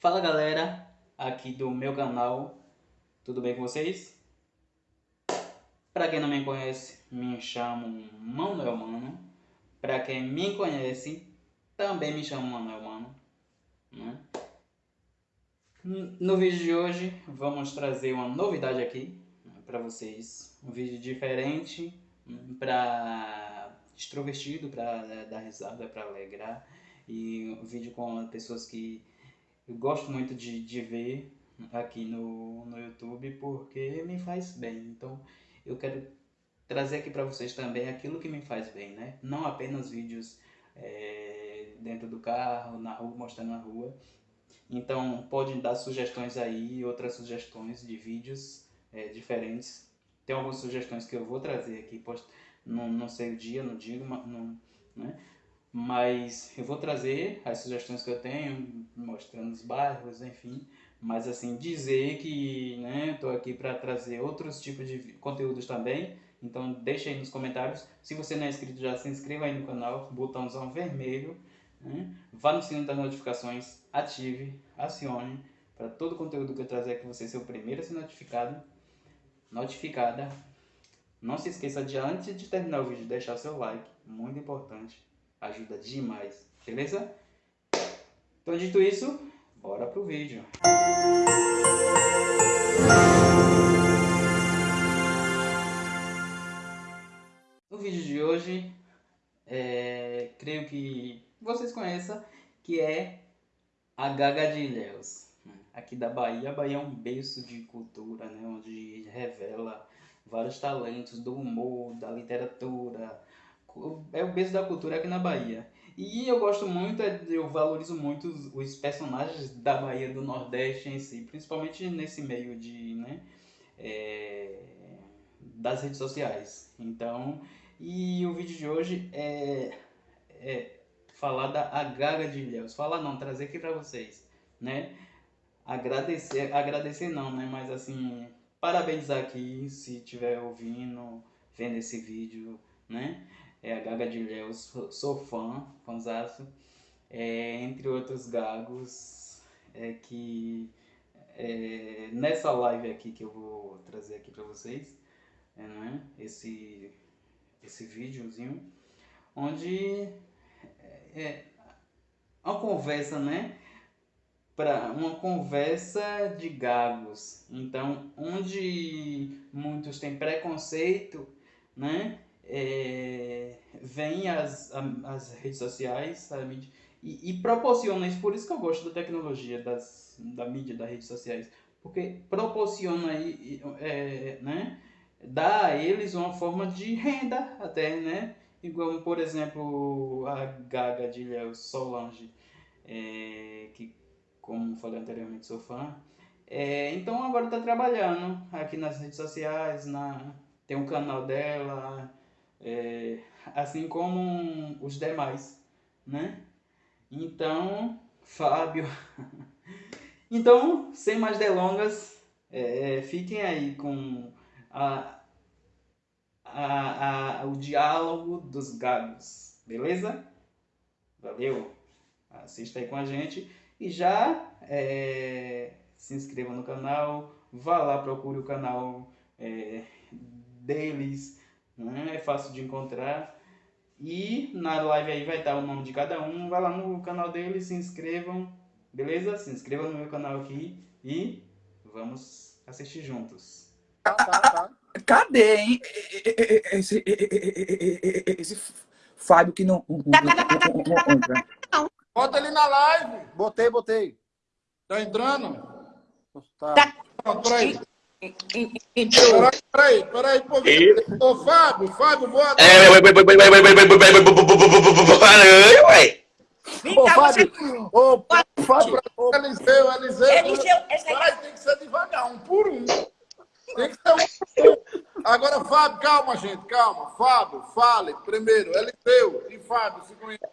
Fala galera, aqui do meu canal, tudo bem com vocês? Para quem não me conhece, me chamo Manuel Mano. Para quem me conhece, também me chamo Manuel Mano. Né? No vídeo de hoje, vamos trazer uma novidade aqui né, para vocês. Um vídeo diferente, hum, para extrovertido, para dar risada, para alegrar. E um vídeo com pessoas que eu gosto muito de, de ver aqui no, no YouTube porque me faz bem. Então eu quero trazer aqui para vocês também aquilo que me faz bem, né? Não apenas vídeos é, dentro do carro, na rua, mostrando na rua. Então podem dar sugestões aí, outras sugestões de vídeos é, diferentes. Tem algumas sugestões que eu vou trazer aqui, post... não, não sei o dia, não digo, não, né? Mas eu vou trazer as sugestões que eu tenho, mostrando os bairros, enfim, mas assim, dizer que né, estou aqui para trazer outros tipos de conteúdos também, então deixa aí nos comentários, se você não é inscrito já se inscreva aí no canal, botãozão vermelho, né? vá no sininho das notificações, ative, acione, para todo o conteúdo que eu trazer aqui você ser o primeiro a ser notificado, notificada, não se esqueça de antes de terminar o vídeo deixar seu like, muito importante, ajuda demais, beleza? Então, dito isso, bora pro vídeo. No vídeo de hoje, é, creio que vocês conheçam, que é a Gaga de Ilhéus, aqui da Bahia. A Bahia é um berço de cultura, né, onde revela vários talentos do humor, da literatura, é o berço da cultura aqui na Bahia. E eu gosto muito, é, eu valorizo muito os, personagens da Bahia do Nordeste em si, principalmente nesse meio de, né, é, das redes sociais. Então, e o vídeo de hoje é, é falar da Agaga de Ilhéus. Falar não, trazer aqui para vocês, né? Agradecer, agradecer não, né? Mas assim, parabenizar aqui se estiver ouvindo, vendo esse vídeo, né? É a Gaga de Ilhéus, sou fã, fãzaço, é, entre outros gagos, é que é, nessa live aqui que eu vou trazer aqui para vocês, né, esse, esse videozinho, onde é, é uma conversa, né, para uma conversa de gagos. Então, onde muitos têm preconceito, né, é, vem as, as redes sociais, mídia, e, e, proporciona isso. Por isso que eu gosto da tecnologia, das, da mídia, das redes sociais. Porque proporciona aí, é, né, dá a eles uma forma de renda até, né? Igual, por exemplo, a Gaga de Léo Solange, é, que, como falei anteriormente, sou fã. É, então agora está trabalhando aqui nas redes sociais, na, tem um canal dela, é, assim como os demais, né? Então, Fábio. então, sem mais delongas, é, fiquem aí com a, a, a, o diálogo dos gagos, beleza? Valeu! Assista aí com a gente e já é, se inscreva no canal, vá lá, procure o canal é, deles, né? é fácil de encontrar. E na live aí vai estar o nome de cada um. Vai lá no canal dele, se inscrevam, beleza? Se inscrevam no meu canal aqui e vamos assistir juntos. Tá, tá, tá. Cadê, hein? Esse, esse Fábio que não, Bota ele na live. Botei, botei. Tá entrando? Tá. Pronto, peraí. Então... Peraí, peraí, peraí. Ô, Fábio, Fábio, boa tarde. Ô, Fábio, ô, Fábio, ô, Eliseu, Eliseu. Eliseu, Peraí, tem que ser devagar, um por um. Tem que ser um por um. Agora, Fábio, calma, gente, calma. Fábio, fale primeiro. Eliseu e Fábio se conhecem.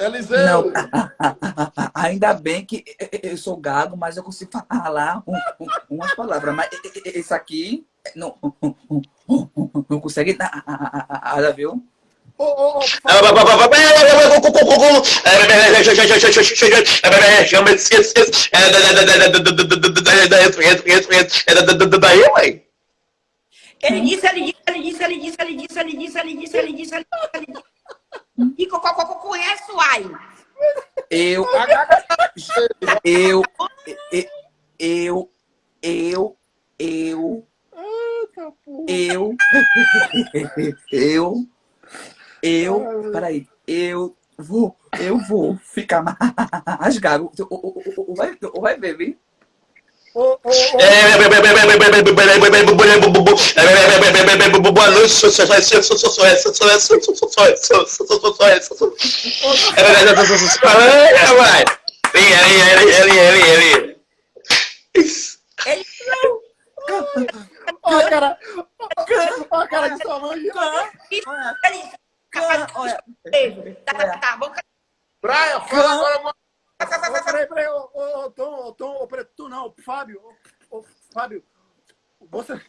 Eliseu! Ainda bem que eu sou gago, mas eu consigo falar um, um, umas palavras. Mas esse aqui não, não consegue nada, viu? Ele disse, ele disse, ele disse, ele disse, ele disse, ele disse, ele disse, ele disse, ele disse, E conheço aí. Eu, eu, eu, eu, eu, eu, eu, eu, peraí, eu vou, eu vou ficar mais gago. Vai, vai ver, viu? Boa noite, Vem, fala agora, mano. Ô, Peraí, peraí, ô, ô, ô, Tom, ô, Tom, ô, peraí, tu não, Fábio, ô, Fábio, você,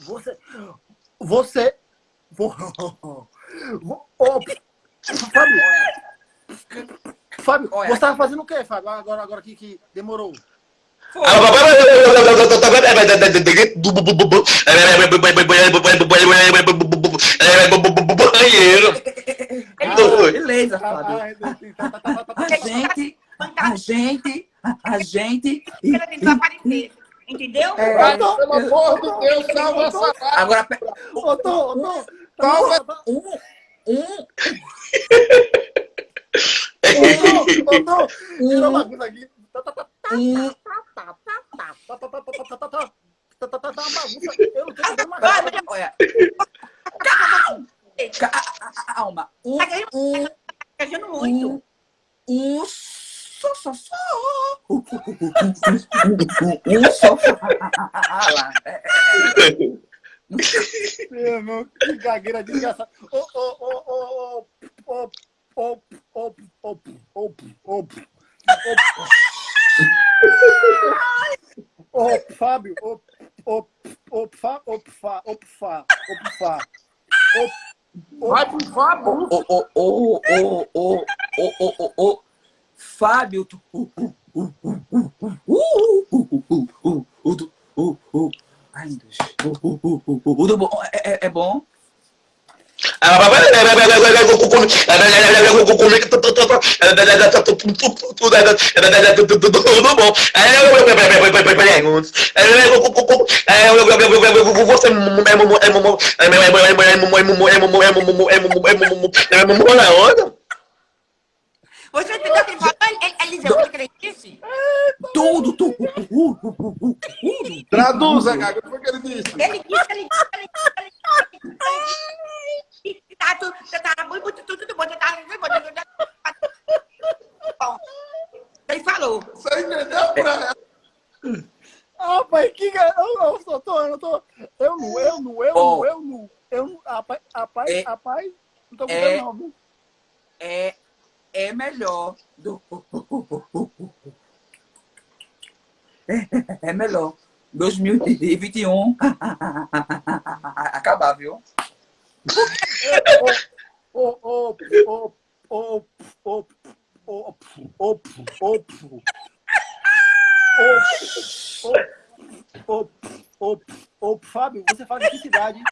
você, você, vo- vo- ô, Fábio, Fábio, Olha. você tava fazendo o quê, Fábio, agora, agora aqui que demorou? é banheiro. Beleza, Fábio. A gente, a gente, a gente. Entendeu? É, tô, pelo amor de Deus, salva essa Agora, ô, tô, tô, salva. Um, um. Tira uma coisa aqui. Olha, só. fala. É, é, Meu irmão, que gagueira desgraçada. Ô, ô, ô, ô, ô, ô, ô, ô, ô, ô, ô, Ô, Fábio, ô, ô, ô, Fá, ô, Fá, ô, Fá, ô, Fá. Vai pro Fábio. Ô, ô, ô, ô, ô, ô, ô, ô, ô, Fábio. tu- Tudo bom, é, é, é bom. Bom. Você na o que ele? Ele deu o? Tudo, Uh, uh, uh, uh, uh, uh. Traduza, Gaga, o que ele disse? Ele disse, ele disse, ele disse, ele disse, ele disse. Tá tudo, tá muito, tudo, tudo bom, tá tudo bom, tudo bom. Ele falou. Você entendeu, Brian? Ah, pai, que ga- eu, eu, tô, eu tô, eu não, eu não, eu não, eu não, eu não, rapaz, rapaz, É- rapaz, não tô é- gostando não, viu? É, é melhor melhor. 2021 acabar, viu? Fábio, você faz a cidade?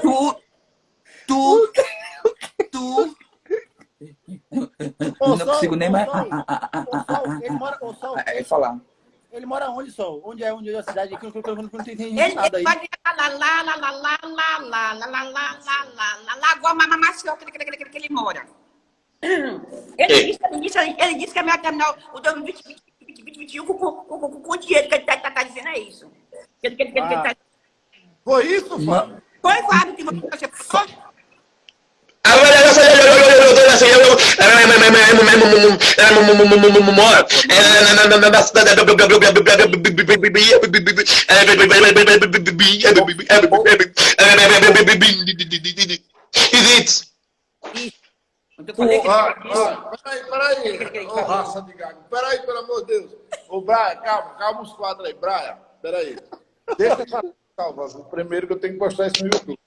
Tu, tu, tu. Ô, Não Sol, consigo nem ô, mais Sol, ô, Sol, ele mora, ô, Sol, é, falar. ele mora onde, Sol? Onde é, onde é a cidade? Que eu eu- eu não entendi Ele, nada ele aí. pode lá, lá, lá, lá, lá, lá, lá, lá, lá, lá, lá, lá, lá, Lagoa Mamamacioca, que, que, que, que ele mora. Ele disse, ele disse, ele disse que é melhor terminar o 2020, 2020, 2021 com, com, com, com o dinheiro que ele tá, tá, tá dizendo, é isso. Que, que, que, que, Ah. tá... Foi isso, Fábio? Foi, Fábio, que você falou? Isso. Eu falei que- Ah, ah, peraí, peraí. Ô, raça de gago. Peraí, pelo amor de Deus. Ô, Brian, calma, calma os quadros aí. Brian, peraí. Deixa eu falar. Calma, primeiro que eu tenho que postar isso no YouTube.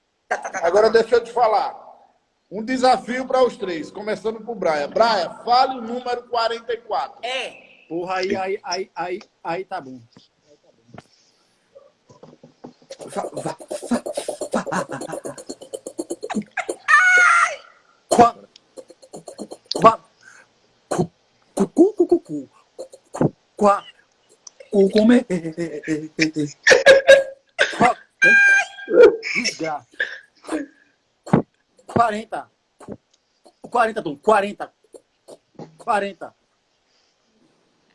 Agora deixa eu te falar. Um desafio para os três, começando por Brian. Brian, fale o número 44. É. Porra, aí, aí, aí, aí, aí tá bom. Qua, qua, cu, cu, cu, cu, cu, cu, cu, qua, cu, come, Qua- Desgraça. 40. 40, Tom. 40. 40.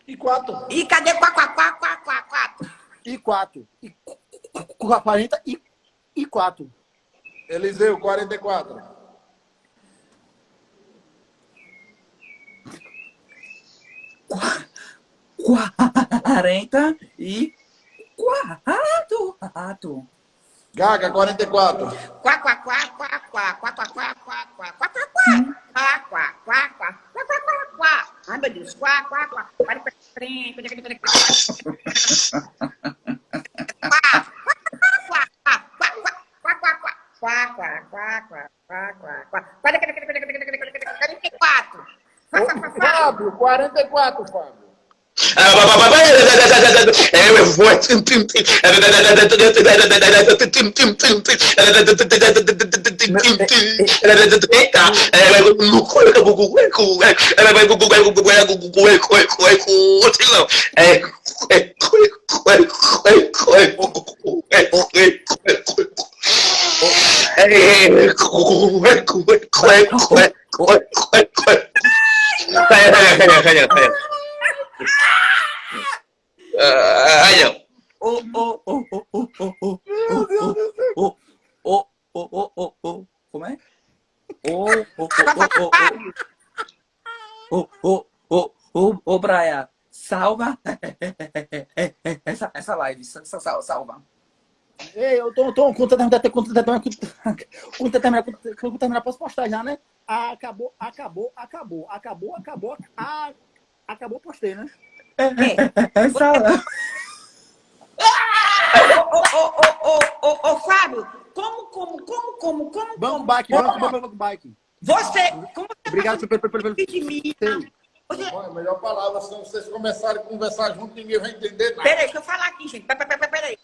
E quatro. E cadê quá, quá, quá, quá, quá, quá? E 4. E, cu- 40 e, e 4. Eliseu, 44. quarenta e quatro, quatro. Gaga, 44. Quá, quá, quá, quá, quá, quá, quá, quá, quá, quá, quá, quá, quá, quá, quá, quá, quá, quá, quá, quá, quá. Deus. Quá, quá, quá. Pare, pare, pare, pare, pare, pare, Quá, quá, quá, quá, quá, quá, quá, quá, quá, quá, quá, quá, quá, quá, quá. Pare, pare, pare, pare, Every voice. Calla, calla, calla, calla. Ai, não. Oh, oh, oh, oh, oh, oh, oh, Meu Deus. Oh, oh, oh, oh, oh, Como é? Oh, oh, oh, oh, oh, oh. Oh, oh, Brian, salva essa, essa live, salva. Ei, eu tô, tô, quando terminar, quando terminar, quando terminar, quando terminar, posso postar já, né? Acabou, acabou, acabou, acabou, acabou, acabou, acabou, postei, né? Essa live. Ô, ô, ô, ô, ô, ô, Fábio, como, como, como, como, como, como, Bike, como- banco, banco Bike. Você, como você Obrigado pelo, pelo, pelo, de mim? Você, Olha, melhor palavra, senão vocês começarem a conversar junto, ninguém vai entender nada. peraí, deixa eu falar aqui, gente. Peraí, peraí, peraí.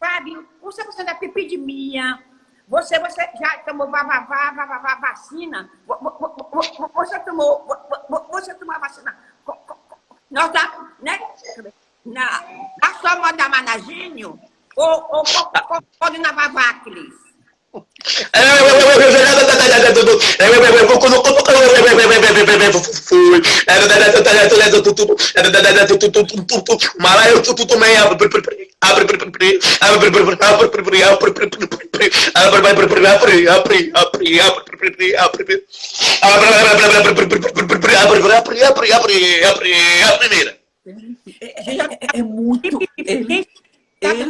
Fábio, você, você da pipi de minha. Você, você já tomou vavavá, vavavá, vacina? Vo- vo- vo- vo- Você tomou, vo- vo- você tomou a vacina? nossa, né? Na, na sua da Managínio ou, ou, ou, ou na Vavacles? Malayo tutumaya a primeira. É, é, é muito. Ele, ele,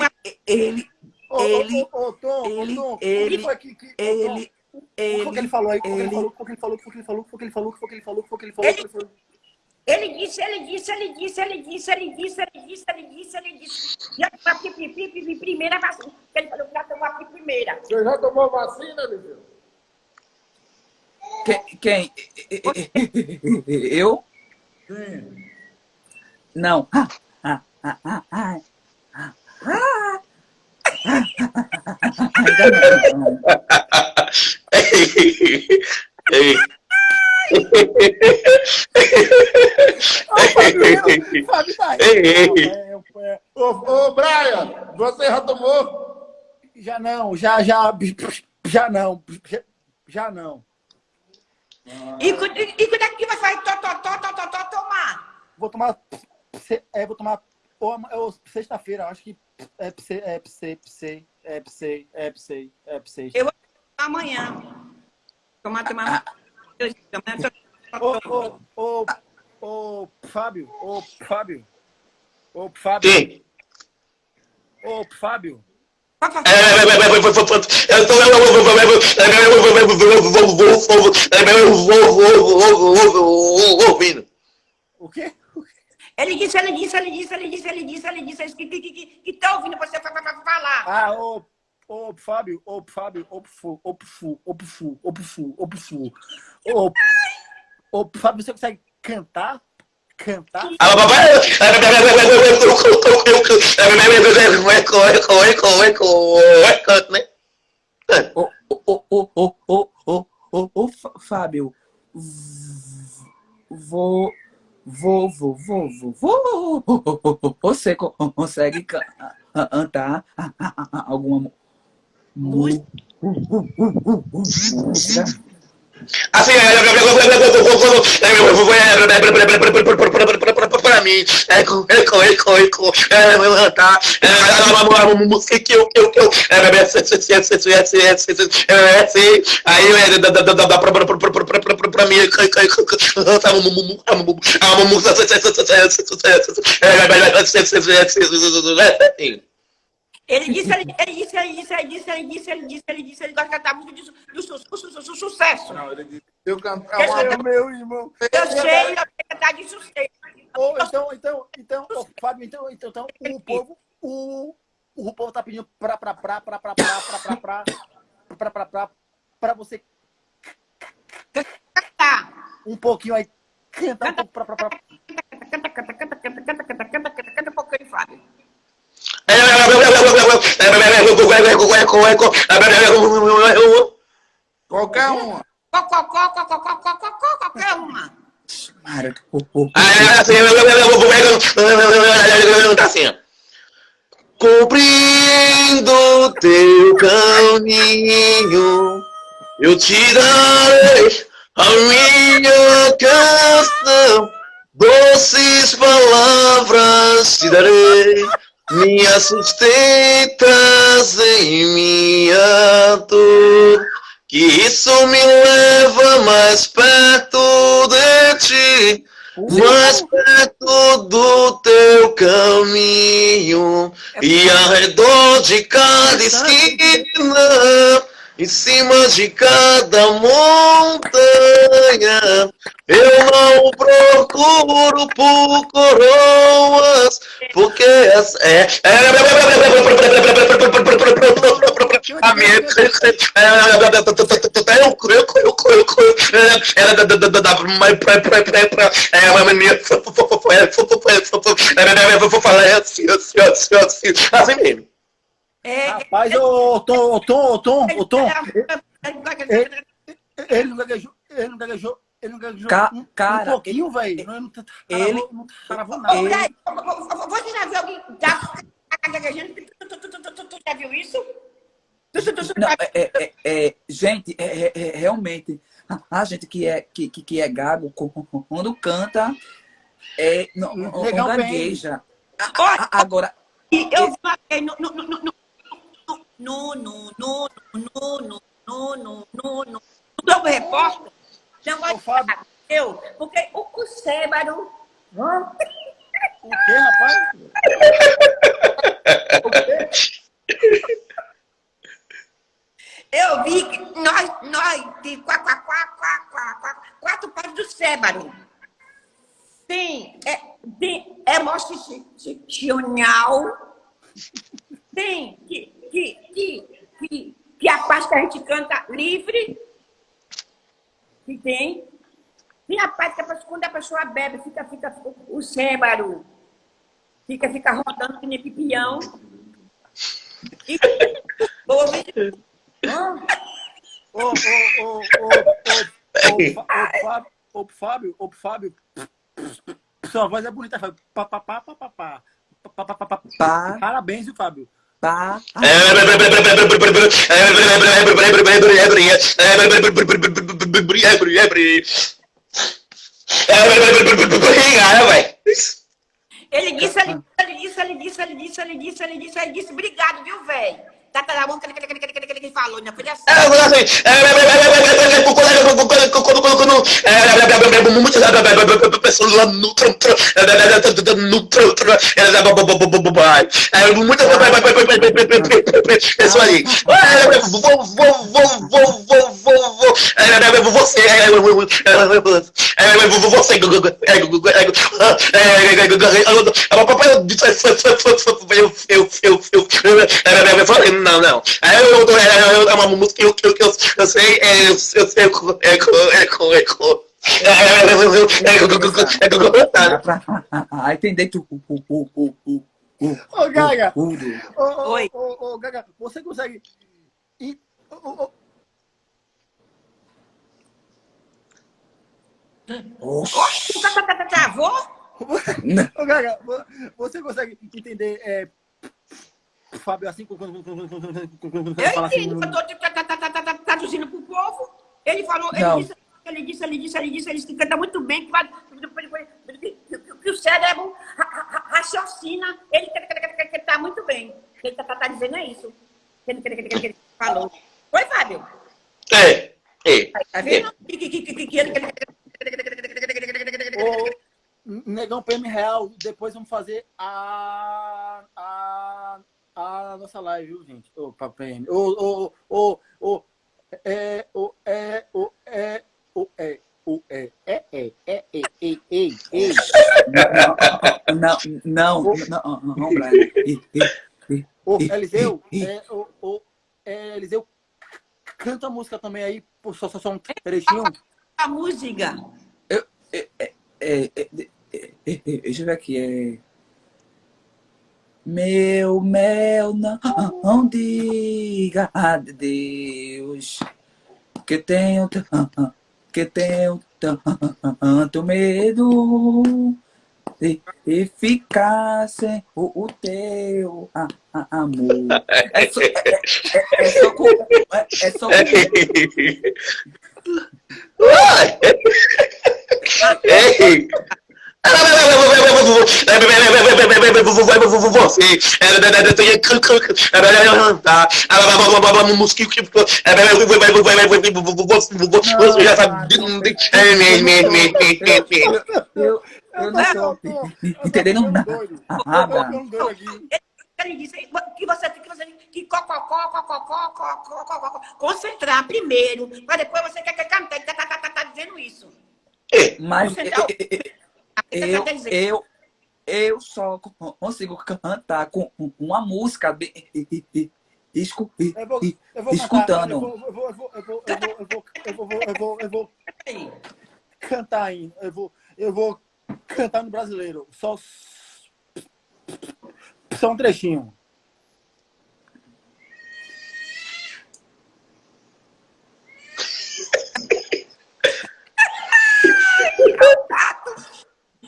ele ele, ele, ele, ele, O que ele falou aí? O que ele ele- falou? O que ele falou? O que ele falou? O que ele falou? O que ele falou? Que ele falou? Ele? Ele disse, ele disse, ele disse, ele disse, ele disse, ele disse, ele disse, ele disse. Já tomou a pi- pi- pi- pi- primeira vacina. Ele falou que já tomou a primeira. Você já tomou vacina, Eliseu? Quem? quem? Eu? Sim. Não. Ah, ah, ah, ah, ah, Ô, ô, Brian, você já tomou? Já não, já, já, já não, já, já não. E, cu- e, e quando é que vai tó, tó, tó, tó, tó, tó, tomar? Vou tomar é, vou tomar ou, ou sexta-feira, acho que é pse, é pse, pse, é pse, é pse, é pse. Eu- Amanhã. Tomar, tomar. Amanhã Ô, ô, ô, ô, Fábio, ô, Fábio, ô, Fábio, Sim. ô, Fábio. O quê? Ele disse, ele disse, ele disse, ele disse, ele disse, ele disse, ele disse que, que, que, que tá ouvindo você falar. Ah, ô, ô, Fábio, ô, Fábio, ô, Pfu, ô, Pfu, ô, Pfu, ô, Pfu, ô, Pfu. Ô, ô, Fábio, você consegue cantar? Cantar? Ah, papai! Ô, ô, ô, ô, ô, ô, ô, Fábio, vou Vou, vou, vou, vou, vou. Você co- consegue ca- cantar alguma música? Assim, pra mim, eco, eco, eco, eco, levantar, uma música que eu, eu, eu, aí dá pra mim, uma música, ele disse, ele, ele disse, ele disse, ele disse, ele disse, ele disse, ele disse, ele gosta de cantar música de su- do su- su- su- su- sucesso. Não, ele disse, se eu cantar uma é Meu, irmão. Eu sei, eu sei cantar de sucesso. Ô, então, então, então, ô, Fábio, então, então, então, o povo, o, o povo tá pedindo pra, pra, pra, pra, pra, pra, pra, pra, pra, pra, pra, pra, pra você Tá. um pouquinho aí, cantar um pouco pra, pra, pra. Canta, canta, canta, canta, canta, canta, canta, canta, canta um pouquinho, Fábio. Qualquer uma. Qualquer uma. Mara, ô, ô, Tá assim, ó. Cumprindo teu caminho, eu te darei a minha canção, doces palavras te darei, minhas sustentas em minha dor, que isso me leva mais perto de ti. Mais perto do teu caminho e ao redor de cada esquina, em cima de cada montanha, eu não procuro por coroas, porque as- é a minha assim mesmo. É, Rapaz, ô, Tom, ô, Tom, ô, Tom, ô, Tom, é, ele não gaguejou, ele não gaguejou, ele não gaguejou Ca- um, um cara, pouquinho, velho. Não, não tá- ele- travou- não travou Ô, nada. Você já viu alguém tá gaguejando? Tu, já viu isso? Não, é, é, é, é, gente, é, é, é, realmente, a, gente que é, que, que, é gago, quando canta, é, não, não, gagueja. Agora, E eu vi uma vez no, no, no, Nuno, Nuno, Nuno, Nuno, Nuno. O Globo Repórter não vai ficar eu, porque o Cucébaro... O que, rapaz? o quê? Eu vi que nós, nós de quá, quá, quá, quá, quá, quá, quatro partes do Cébaro. Sim, é, tem emocional. Sim. que que, que, que, que a parte que a gente canta livre, que tem, tem a parte que a pessoa- quando a pessoa bebe, fica, fica o Sébaro, fica, fica rodando que nem pipião. E? Ô, ô, ô, ô, ô, ô, Fá- ô, Fábio, ô, Fábio, ô, Fábio. Sua voz é bonita, Fábio. Parabéns, viu, Fábio? Pá, Ele disse, ele disse, ele disse, ele disse, ele disse, ele disse, ele disse, obrigado, viu, velho? Tá, tá que ele falou, né? Foi assim. É, eu assim, quando muitas pessoas lá no muitas pessoas ali vou vou vou vou vou vou vou você você papai eu eu eu eu não, não. Aí eu, eu, eu, é uma música que eu, que eu, que eu, eu sei, é, eu, eu sei, é, é, é, é, Aí tem dentro. Ô, Gaga! Oi! Ô, Gaga, você consegue. Ir... Travou? Ô, Gaga, você consegue entender é, Fábio, assim, eu entendo, assim, eu estou traduzindo para o povo. Ele falou, ele disse, ele disse, ele disse, ele disse, ele disse que canta muito bem, que, o cérebro raciocina, ele está muito bem. Ele está tá dizendo é isso. Ele, falou. Oi, Fábio? É, é. Tá vendo? Negão PM Real, depois vamos fazer a, a a nossa live, viu, gente? Ô, PM. Ô, ô, ô, ô, é, ô, é, ô, é, ô, é. O é, é, é, é, é, é, é, é. Não, não, não, não, Brian. Ô, Eliseu, é, o, o, é, Eliseu, canta a música também aí, só, só, só um trechinho. A música. Eu, é, é, é, é, deixa eu ver aqui, é... Meu mel, não, não diga a Deus? Que tenho, que tenho tanto medo de, de ficar sem o, o teu a, a, amor. É só, é, é, é só, com, é, é só com... Ei! Você mosquito que você já sabe eu eu não tô entendendo nada que você tem que fazer que cococó, cococó, cococó, concentrar primeiro, para depois você quer cantar, tá, tá, tá, tá dizendo isso. Mas eu, eu, eu só consigo cantar com uma música bem, escu, eu vou, eu vou escutando. eu vou, eu vou, eu vou, eu vou, eu vou, eu vou, eu vou cantar aí. Eu vou, eu vou cantar no brasileiro. Só, só um trechinho.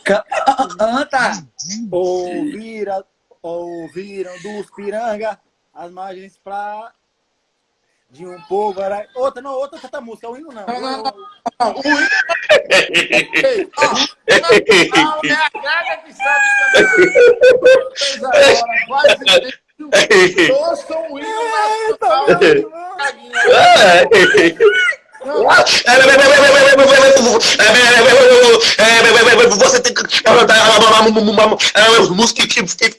Canta! Ouvira, ouviram dos piranga as margens pra de um povo era outra não outra canta música o hino não. Não não, não. o hino não é a gaga que sabe cantar. Ouçam o hino nacional você tem que os músicos que você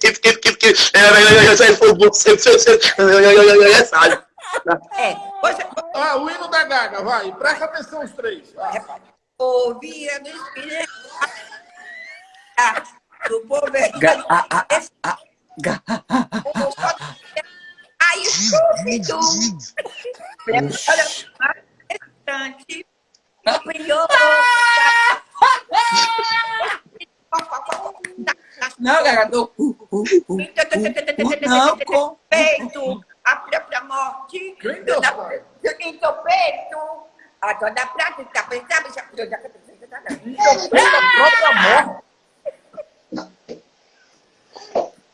sabe é, ah, o hino da Gaga, vai, presta atenção os três. Ouvia do Espírito do povo Aí, estúpido! Bastante. Não, Gaga, não. Não, com... Peito, a própria morte. Em teu peito, a toda prática, pensava, já... Em teu peito, a própria morte.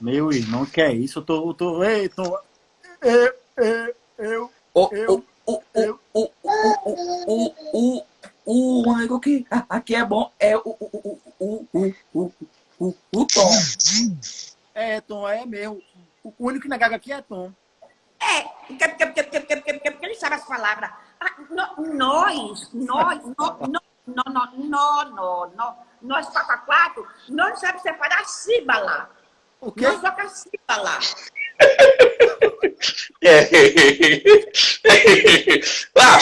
Meu irmão, que é isso? Eu tô. Eu tô. Ei, tô eu. Eu. Eu. Eu. O, o, o, o, o, o, o, aqui, aqui é bom, é o, o, o, o, o, o, o Tom. É, Tom, é mesmo. O único que na gaga aqui é Tom. É, porque, porque, porque, porque, porque, porque, porque ele sabe as palavras. Ah, nós, nós, no, no, no, no, no, no, nós quatro a quatro, nós não sabemos separar a sílaba. O quê? Nós só com a sílaba. Ah,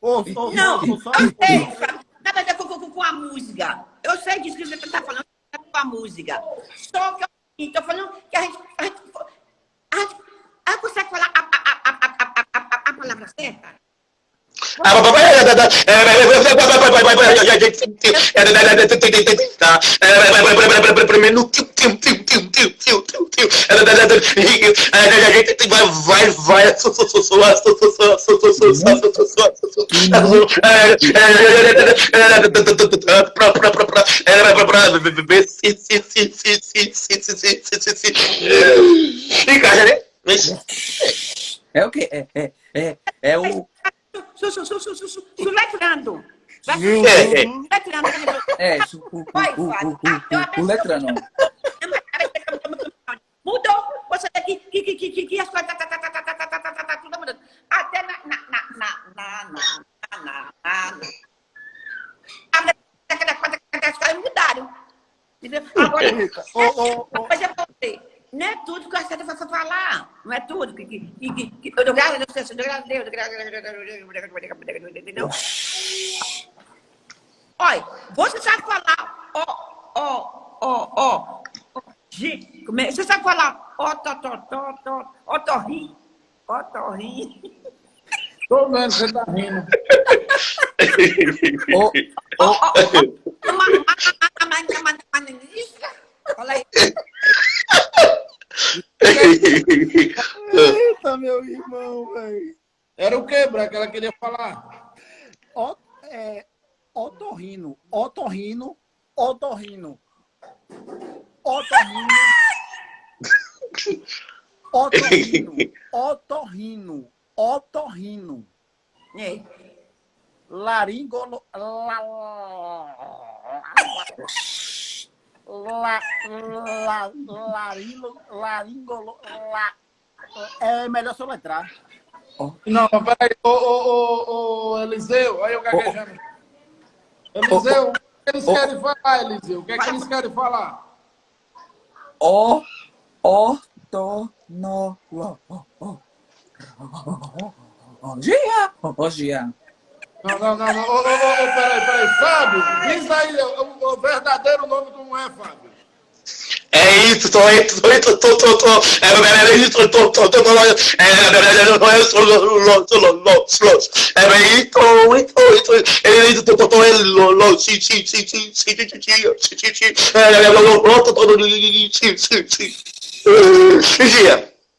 ô, Não, eu sei, nada a ver com a música. Eu sei disso que você está falando com a música. Só que eu estou falando que a gente, palavra certa? Vai, vai, Encaixa, né? É o quê? É, é, é, é o. Soletrando. É, o letrano. Mudou. Você tem que, que, que, que, que as coisas. Tudo na... Na... na. na, na, na, na, na, na, na. As coisas mudaram. Agora. Mas é pra você não é tudo que a Santa vai falar. Não é tudo. Que, que, que, que, eu dou graças a Deus, eu dou graças a Deus, eu dou graças a Deus? Olha, você sabe falar, ó, ó, ó, ó, é? você sabe falar, ó, tó, tó, tó, tó, ó, torri, ó, torri, Tô vendo, você tá rindo. Uma, uma, uma, ministra. Olha aí, Eita, meu irmão, velho. Era o que, Branca? Ela queria falar. Ó, é, otorrino, otorrino, otorrino. Otorrino. Otorrino, otorrino, otorrino. É. Laringolo. La, la, la, larilo, laringolo. La, é melhor soletrar. Não, mas peraí. Ô, ô, ô, ô, Eliseu, aí eu gaguejando. Eliseu, o que eles querem falar, Eliseu? O que é que eles querem falar? o, o, to, no, lo, o, o. Gia, o, gia. Não, não, não, não. Ô, ô, ô, peraí, peraí. Fábio, diz aí o, o verdadeiro nome como é, Fábio. É isso, tô, tô, tô, tô, tô, tô, é isso, tô, tô, tô, tô, é isso, é isso, isso, é isso, tô, tô, tô, é lo, lo, si, si, si, si, si, si, si, si, si, si, é, lo, lo, lo, tô, tô, si, si, si.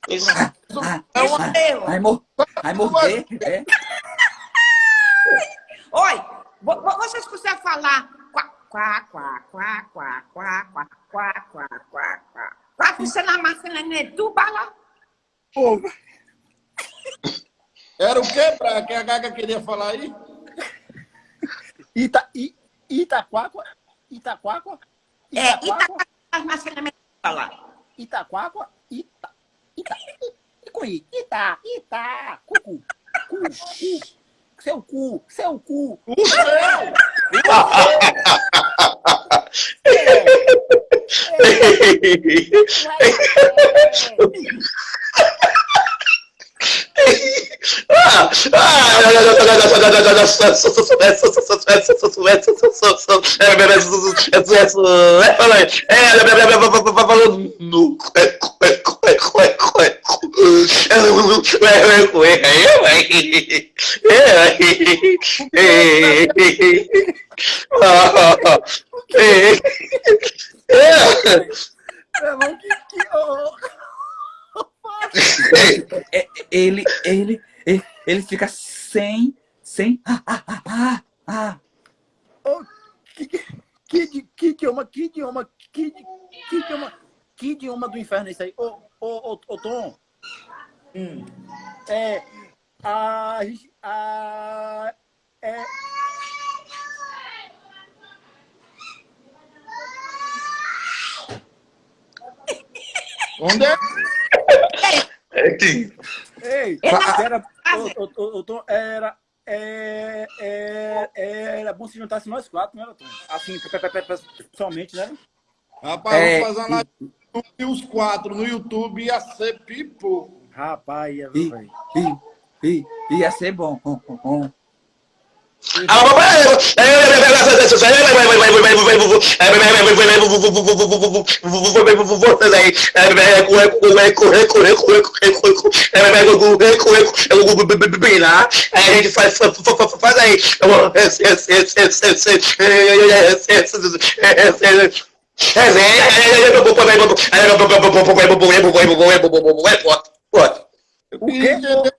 Isso. Ah, É ah, Eu. vai, mor vai morrer, é? Oi, vo- vo- vocês conseguem falar quá, quá, quá, quá, quá, quá, quá, quá, quá, quá, quá. Na máquina, né? Tu bala. Pô, Era o que, Branca, que a Gaga queria falar aí? Ita, I, Itaquáqua, Itaquáqua, É, as máquinas, né? Bala. Itaquáqua, Ita, Ita, I, I com I, Ita, Ita, cucu, cu, cu, seu cu, seu cu. O ah, ah, ah ele, ele, ele, ele fica sem, sem, ah, ah, ah, ah, ah. oh, que, que, que, idioma, que idioma, que, que idioma, que idioma do inferno é isso aí? Ô, ô, ô Tom. Hum. É. A. gente- a é. Onde é? Ei, Ela- era. Ô, ô, ô, ô, Tom, era. É, é, era bom se juntasse nós quatro, né, Tom? Assim, pe- pe- pe- pe- pessoalmente, né? Rapaz, É, vamos fazer uma live no YouTube, e os quatro no YouTube ia ser pipoco. Rapaz, ia, I, I, I, ia ser bom. Aí a gente faz, faz, vou, vou, vou, eu O queria quê? entender.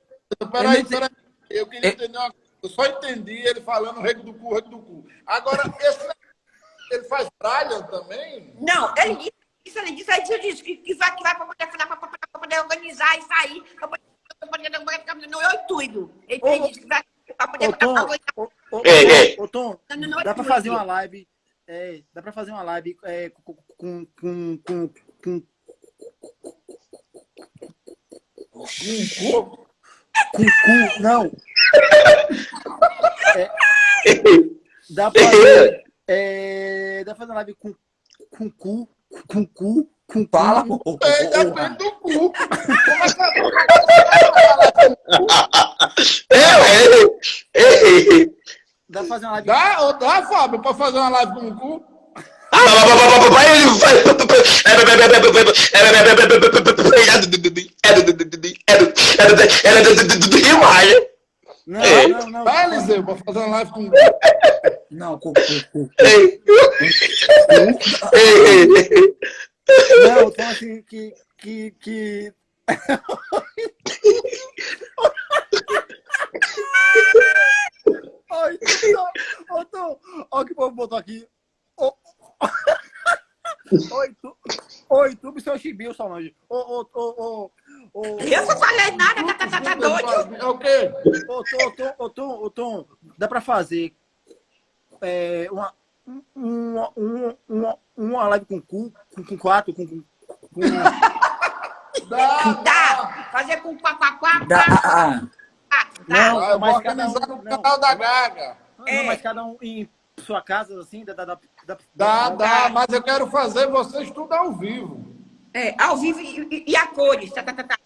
Peraí, Eu peraí. Eu queria É- entender uma coisa. Eu só entendi ele falando rego do cu, rego do cu. Agora, esse, ele faz Brian também? Não, ele disse, isso, ele disse, aí ele disse que, que vai, que vai para poder, pra poder, pra poder organizar isso aí, para poder, ficar no intuito. Ele, ele Ô, disse que vai para poder Tom, organizar. Ei, ei. dá pra não, fazer uma live. É, dá pra fazer uma live é, com, com, com, com, com, com, com cu, não. É, dá pra fazer, é, dá pra fazer uma live com, com cu, com cu, com cu. Ei, ô, depende do cu. Como é que Dá pra fazer uma live Dá, dá, Fábio, pra fazer uma live com o cu? Não, É. não, não. Dá, Eliseu, pra fazer uma live com o cu. Não, cu, cu, cu. Não, então assim, que. que, que... Olha o que o povo botou aqui. Oi, tu, oi, tu e seu chibio, Solange. Ô, ô, ô, ô, ô, Eu não falei nada, tá, tá, tá, tá doido. É o quê? ô, Tom, ô, Tom, ô, Tom, ô, Tom, dá pra fazer é, uma, uma, uma, uma, uma live com cu, com, com quatro, com, com, com Dá, Dá, fazer com quá, quá, quá, Dá, quá, ah, ah. tá? Não, Ah, eu vou mas cada organizar um- no não. canal da Gaga. Não, É. mas cada um em sua casa, assim, dá, dá, dá, dá, Dá, dá, mas eu quero fazer vocês tudo ao vivo. É, ao vivo e, e- a cores, tá, tá, tá, tá.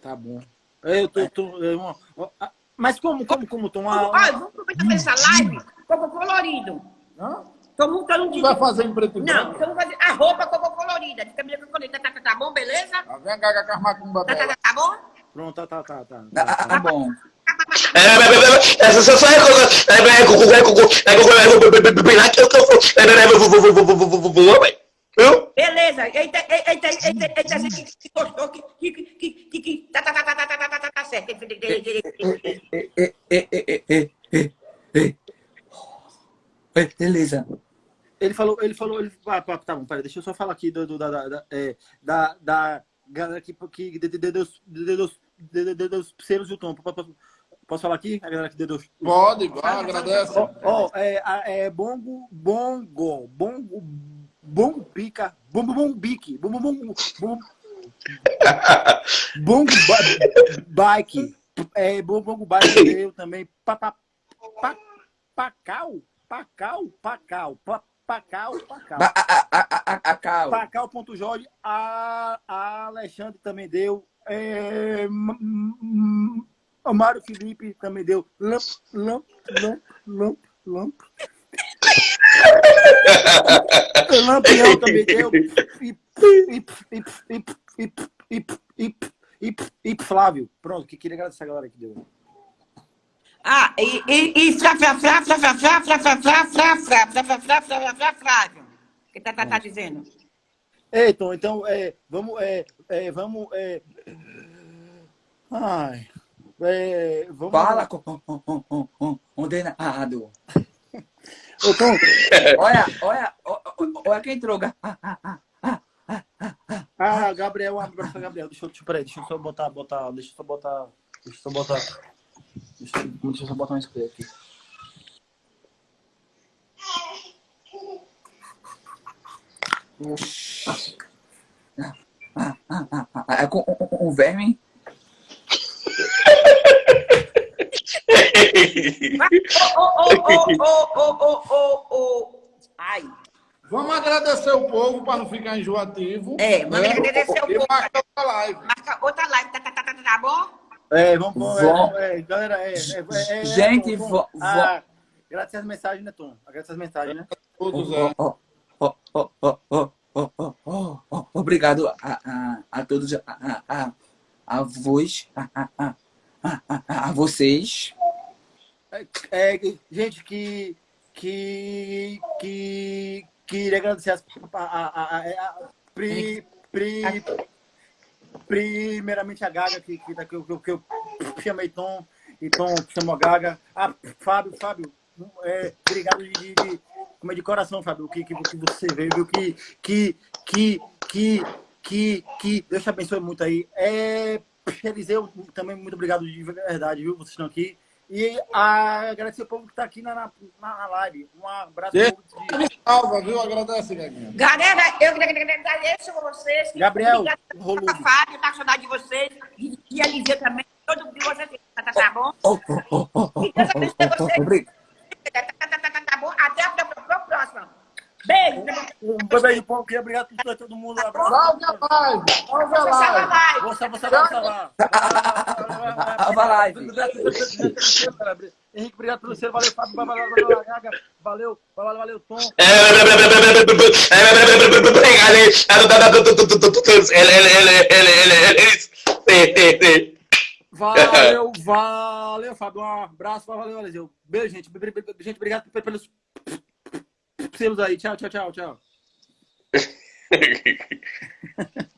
Tá bom. Eu tô, tô, eu- ah, mas como, como, como, Tom? Ah, Olha, vamos aproveitar pra essa live, coco colorido. Hã? Tô montando um Tu vai fazer em preto e Não, branco? então vamos fazer a roupa coco colorida, de camisa colorida, tá, tá, tá bom, beleza? Tá vendo a Gaga macumbas Tá, tá, tá, tá bom? pronto, tá, tá, tá, tá. Ah, Tá bom. Beleza, eita, eita, eita, eita, que gostou, que, que, que, que, que, tá, tá, tá, tá, tá, tá, tá, tá, tá, tá certo. Eh, eh, eh, eh, eh, eh, eh, eh. Eh, Beleza. Ele falou, ele falou, ele, ah, tá tá bom, peraí, deixa eu só falar aqui do, do- da, da, da, é, da, da galera que, que de, de, de, dos, de, de, dos, de, de, de, dos selos do Tom. Posso, posso- posso falar aqui? A galera que de, dos, Pode, vai, agradece. Ó, ó, é, a- é bongo, bongo, bongo, bongo pica, bombo bombique, bombo bongo, bombo, bongo ba- bike, é, bongo bongo bike eu também, pa, pa, pa, pacau, pacau, pacau, pa, pacau, pacau. Ba- a- a- a- a- a- Cal. Pacau.jorge, a, a Alexandre também deu. É, M- M- o Mário Felipe também deu. Lamp, lamp, lamp, lamp, lamp. Lampião também deu. E, e, e, e, e, e, e, e, e Flávio. Pronto, que queria agradecer a galera que deu. Ah, e, e, e fra, fra, fra, fra, fra, fra, fra, fra, fra, fra, fra, fra, fra, fra, fra, fra, Flávio. O que tá, tá, tá dizendo? Ei, Tom, então, é, vamos, é, é, vamos, é, ai, é, vamos, Fala com condenado. Ô, Tom, Olha, olha, olha quem entrou. Ah, ah, ah, ah, ah. Ah, Gabriel, um abraço Gabriel. Deixa eu, peraí, deixa eu só botar, botar, deixa eu só botar, deixa eu só botar, deixa, eu- deixa eu só botar um spray aqui. É com um, um verme. Ô, ô, ô, ô, ô, Ai. Vamos agradecer o povo para não ficar enjoativo. É, vamos né? agradecer o povo. Marca outra live. Marca outra live, tá, tá, tá, tá, tá bom? É, vamos, Vom... galera, gente, tom, Ah, graças às mensagens, né, Tom? Graças às mensagens, né? Todos, é. Oh, oh, oh, oh, Obrigado a, a, a todos, a, a, a, a voz, a, a, a, a, vocês. É, que- gente, que. Que. Que. Queria agradecer as, a, a, a, a- pri, pri, primeiramente a Gaga, que, que, que, eu, que, eu- que eu chamei Tom, e Tom chamou a Gaga. Ah, Fábio, Fábio, é, obrigado de, de, de, é de coração, Fábio, que, que, que você veio, viu? Que, que, que, que, que, que Deus te abençoe muito aí. É, Eliseu, também muito obrigado de verdade, viu? Vocês estão aqui. E a, agradecer o povo que está aqui na, na, na live. Um abraço. De- Salva, viu? Agradece, Gaguinha. Galera, eu agradeço a vocês. Gabriel, pela Fábio, tá com saudade de vocês. E, e a Lívia também. Todo mundo de vocês. Tá, tá, tá bom? Oh, oh, oh, oh, oh, E Deus abençoe oh, oh, vocês. Obrigado. Tá, tá, tá, tá, tá, tá bom? Até a próxima. Até a próxima. Beijo. Um beijo povo. Queria obrigado por todo mundo. Um abraço. Salve a live! Salve a Você live! Vou salvar, vou salvar, salvar. A live. Henrique, obrigado pelo seu. Valeu, Fábio. Valeu, valeu. Valeu, valeu, valeu, Tom. Valeu, valeu, Fábio. Um abraço, valeu, valeu. Beijo, gente. Gente, obrigado pelos pra vocês aí. Tchau, tchau, tchau, tchau.